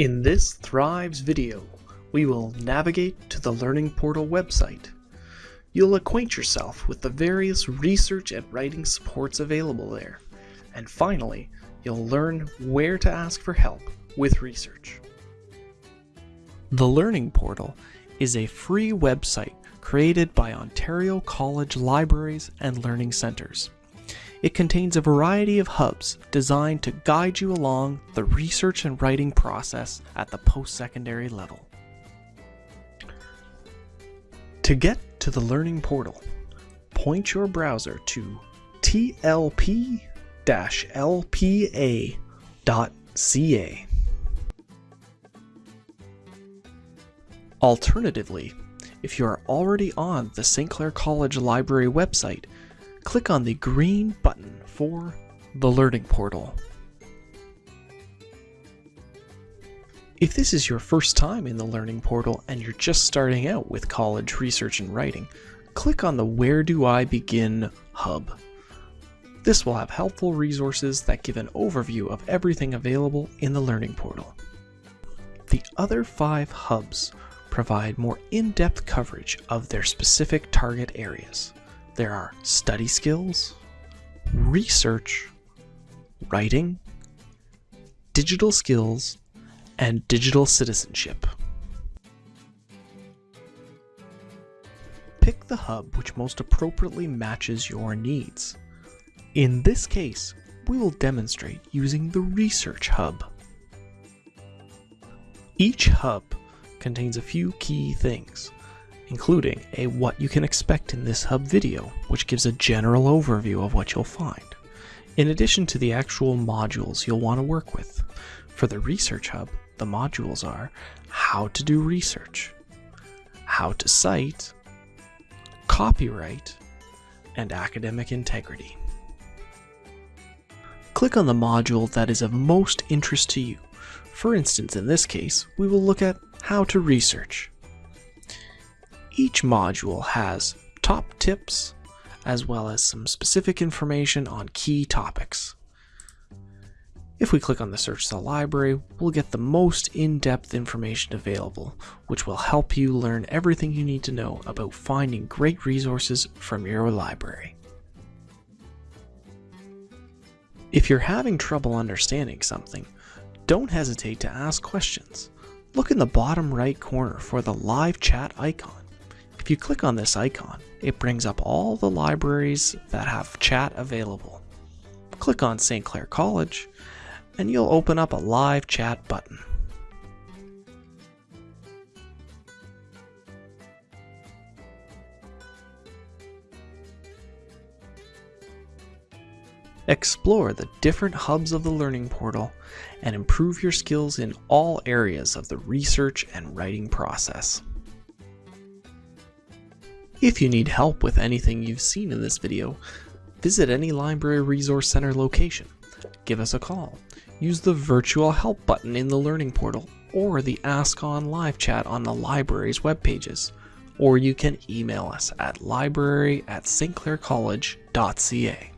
In this Thrives video, we will navigate to the Learning Portal website. You'll acquaint yourself with the various research and writing supports available there. And finally, you'll learn where to ask for help with research. The Learning Portal is a free website created by Ontario College Libraries and Learning Centres. It contains a variety of hubs designed to guide you along the research and writing process at the post-secondary level. To get to the Learning Portal, point your browser to tlp-lpa.ca. Alternatively, if you are already on the St. Clair College Library website, click on the green button for the Learning Portal. If this is your first time in the Learning Portal and you're just starting out with college research and writing, click on the Where Do I Begin hub. This will have helpful resources that give an overview of everything available in the Learning Portal. The other five hubs provide more in-depth coverage of their specific target areas. There are study skills, research, writing, digital skills, and digital citizenship. Pick the hub which most appropriately matches your needs. In this case, we will demonstrate using the Research Hub. Each hub contains a few key things, including a what you can expect in this hub video, which gives a general overview of what you'll find, in addition to the actual modules you'll want to work with. For the Research Hub, the modules are how to do research, how to cite, copyright, and academic integrity. Click on the module that is of most interest to you. For instance, in this case, we will look at how to research. Each module has top tips as well as some specific information on key topics. If we click on the search the library, we'll get the most in-depth information available, which will help you learn everything you need to know about finding great resources from your library. If you're having trouble understanding something, don't hesitate to ask questions. Look in the bottom right corner for the live chat icon. If you click on this icon, it brings up all the libraries that have chat available. Click on St. Clair College, and you'll open up a live chat button. Explore the different hubs of the Learning Portal and improve your skills in all areas of the research and writing process. If you need help with anything you've seen in this video, visit any Library Resource Center location. Give us a call. Use the virtual help button in the Learning Portal or the Ask On live chat on the library's web pages. Or you can email us at library at stclaircollege.ca.